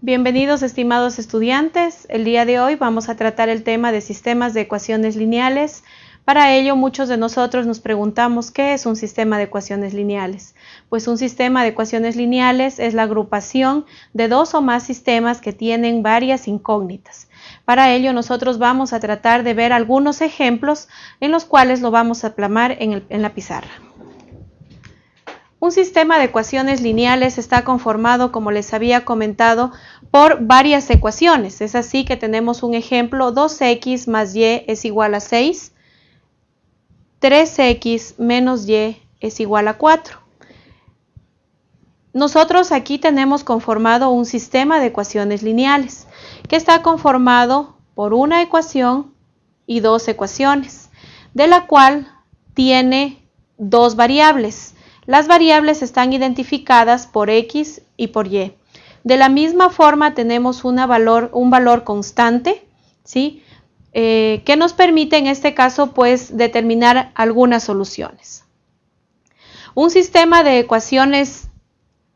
Bienvenidos estimados estudiantes. El día de hoy vamos a tratar el tema de sistemas de ecuaciones lineales. Para ello muchos de nosotros nos preguntamos qué es un sistema de ecuaciones lineales. Pues un sistema de ecuaciones lineales es la agrupación de dos o más sistemas que tienen varias incógnitas. Para ello nosotros vamos a tratar de ver algunos ejemplos en los cuales lo vamos a plasmar en, en la pizarra. Un sistema de ecuaciones lineales está conformado, como les había comentado, por varias ecuaciones. Es así que tenemos un ejemplo, 2x más y es igual a 6, 3x menos y es igual a 4. Nosotros aquí tenemos conformado un sistema de ecuaciones lineales que está conformado por una ecuación y dos ecuaciones, de la cual tiene dos variables. Las variables están identificadas por x y por y. De la misma forma tenemos un valor constante, ¿sí? Eh, que nos permite en este caso pues determinar algunas soluciones. Un sistema de ecuaciones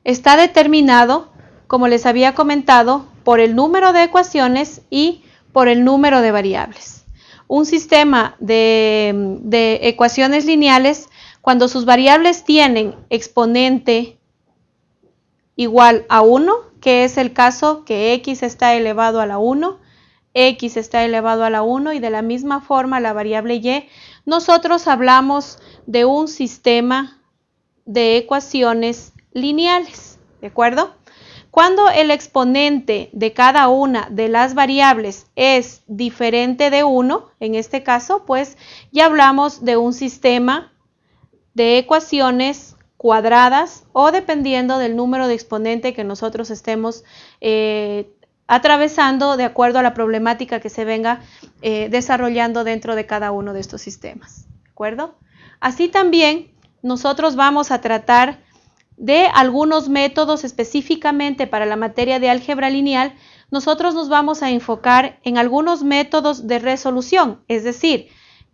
está determinado, como les había comentado, por el número de ecuaciones y por el número de variables. Un sistema de ecuaciones lineales cuando sus variables tienen exponente igual a 1, que es el caso que x está elevado a la 1, x está elevado a la 1 y de la misma forma la variable y, nosotros hablamos de un sistema de ecuaciones lineales, ¿de acuerdo? Cuando el exponente de cada una de las variables es diferente de 1, en este caso, pues ya hablamos de un sistema de ecuaciones cuadradas o dependiendo del número de exponente que nosotros estemos eh, atravesando de acuerdo a la problemática que se venga eh, desarrollando dentro de cada uno de estos sistemas. ¿De acuerdo? Así también nosotros vamos a tratar de algunos métodos específicamente para la materia de álgebra lineal, nosotros nos vamos a enfocar en algunos métodos de resolución, es decir,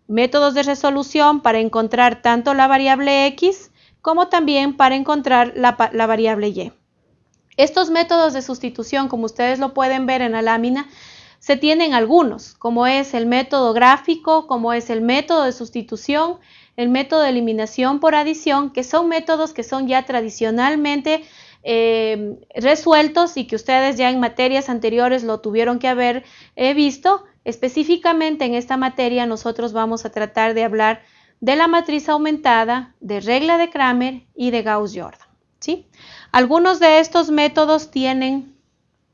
métodos de resolución para encontrar tanto la variable x como también para encontrar la, variable y. Estos métodos de sustitución, como ustedes lo pueden ver en la lámina, se tienen algunos, como es el método gráfico, como es el método de sustitución, el método de eliminación por adición, que son métodos que son ya tradicionalmente eh, resueltos y que ustedes ya en materias anteriores lo tuvieron que haber eh, visto Específicamente en esta materia nosotros vamos a tratar de hablar de la matriz aumentada, de regla de Kramer y de Gauss-Jordan. ¿sí? Algunos de estos métodos tienen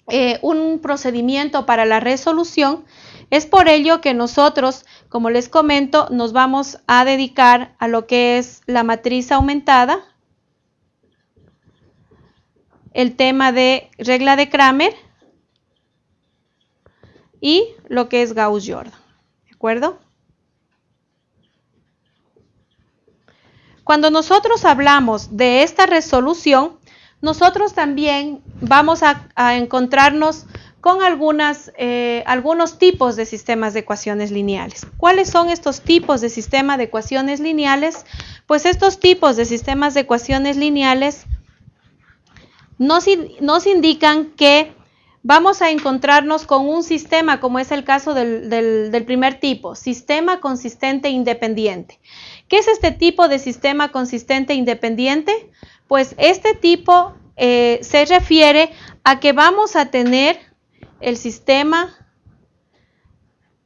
eh, un procedimiento para la resolución. Es por ello que nosotros, como les comento, nos vamos a dedicar a lo que es la matriz aumentada, el tema de regla de Kramer y lo que es Gauss-Jordan. ¿De acuerdo? Cuando nosotros hablamos de esta resolución, nosotros también vamos a, encontrarnos con algunas, eh, algunos tipos de sistemas de ecuaciones lineales. ¿Cuáles son estos tipos de sistemas de ecuaciones lineales? Pues estos tipos de sistemas de ecuaciones lineales nos, nos indican que vamos a encontrarnos con un sistema, como es el caso del, primer tipo, sistema consistente independiente. ¿Qué es este tipo de sistema consistente independiente? Pues este tipo eh, se refiere a que vamos a tener el sistema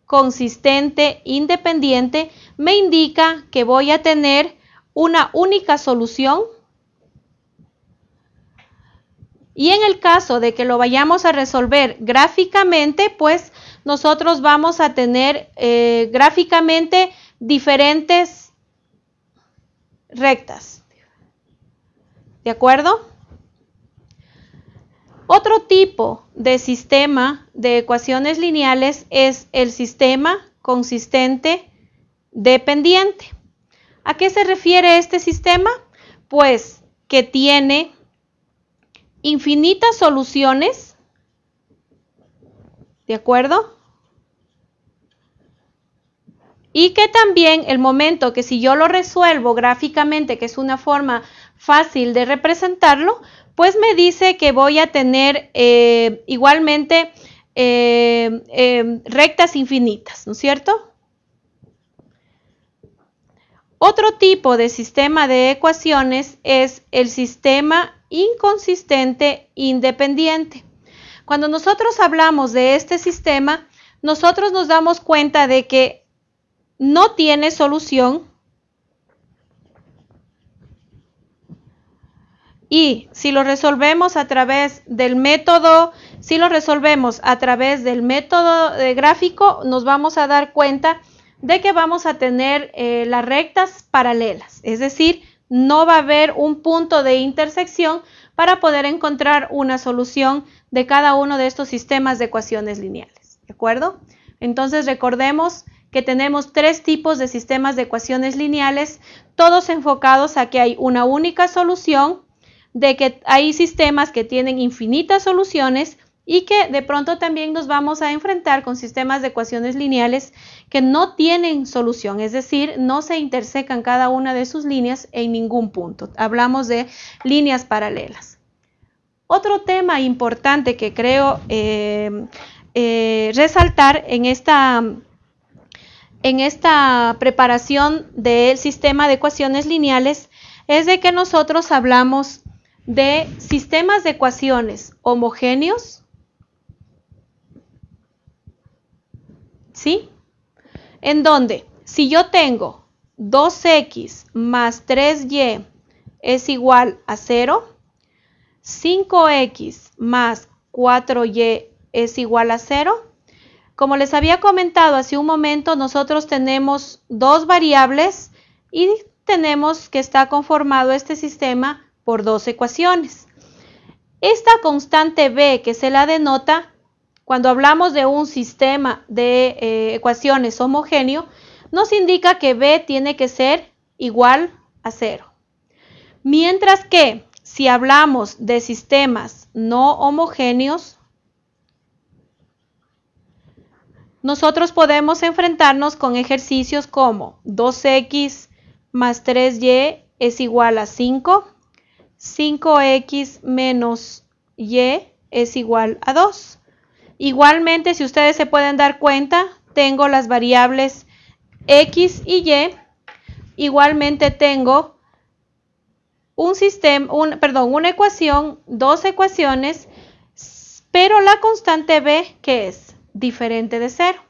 consistente independiente, me indica que voy a tener una única solución y en el caso de que lo vayamos a resolver gráficamente, pues nosotros vamos a tener eh, gráficamente diferentes rectas. ¿De acuerdo? Otro tipo de sistema de ecuaciones lineales es el sistema consistente dependiente. ¿A qué se refiere este sistema? Pues que tiene infinitas soluciones, ¿de acuerdo? Y que también el momento que si yo lo resuelvo gráficamente, que es una forma fácil de representarlo, pues me dice que voy a tener eh, igualmente eh, eh, rectas infinitas, ¿no es cierto? Otro tipo de sistema de ecuaciones es el sistema inconsistente independiente. Cuando nosotros hablamos de este sistema, nosotros nos damos cuenta de que no tiene solución y si lo resolvemos a través del método, si lo resolvemos a través del método de gráfico, nos vamos a dar cuenta de que vamos a tener eh, las rectas paralelas, es decir, no va a haber un punto de intersección para poder encontrar una solución de cada uno de estos sistemas de ecuaciones lineales, ¿de acuerdo? Entonces recordemos que tenemos tres tipos de sistemas de ecuaciones lineales, todos enfocados a que hay una única solución, de que hay sistemas que tienen infinitas soluciones y que de pronto también nos vamos a enfrentar con sistemas de ecuaciones lineales que no tienen solución, es decir, no se intersecan cada una de sus líneas en ningún punto. Hablamos de líneas paralelas. Otro tema importante que creo eh, eh, resaltar en esta, en esta preparación del sistema de ecuaciones lineales es de que nosotros hablamos de sistemas de ecuaciones homogéneos ¿sí? En donde si yo tengo 2x más 3y es igual a 0, 5x más 4y es igual a 0. Como les había comentado hace un momento, nosotros tenemos dos variables y tenemos que está conformado este sistema por dos ecuaciones. Esta constante b que se la denota cuando hablamos de un sistema de eh, ecuaciones homogéneo, nos indica que B tiene que ser igual a cero. Mientras que si hablamos de sistemas no homogéneos, nosotros podemos enfrentarnos con ejercicios como 2x más 3y es igual a 5, 5x menos y es igual a 2. Igualmente, si ustedes se pueden dar cuenta, tengo las variables x y y. Igualmente tengo un sistema, un, perdón, una ecuación, dos ecuaciones, pero la constante b, que es diferente de cero.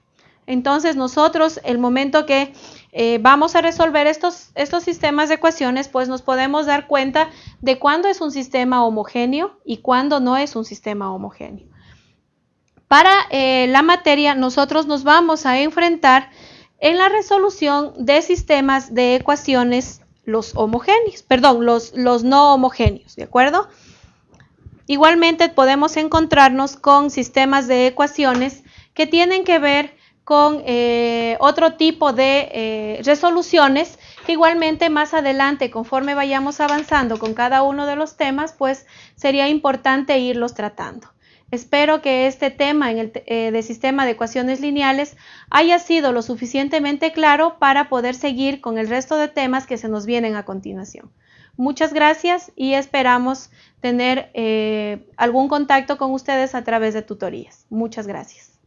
Entonces nosotros, el momento que eh, vamos a resolver estos, estos sistemas de ecuaciones, pues nos podemos dar cuenta de cuándo es un sistema homogéneo y cuándo no es un sistema homogéneo. Para eh, la materia nosotros nos vamos a enfrentar en la resolución de sistemas de ecuaciones los homogéneos, perdón, los, no homogéneos, ¿de acuerdo? Igualmente podemos encontrarnos con sistemas de ecuaciones que tienen que ver con eh, otro tipo de eh, resoluciones que igualmente más adelante, conforme vayamos avanzando con cada uno de los temas, pues sería importante irlos tratando. Espero que este tema eh, de sistema de ecuaciones lineales haya sido lo suficientemente claro para poder seguir con el resto de temas que se nos vienen a continuación. Muchas gracias y esperamos tener eh, algún contacto con ustedes a través de tutorías. Muchas gracias.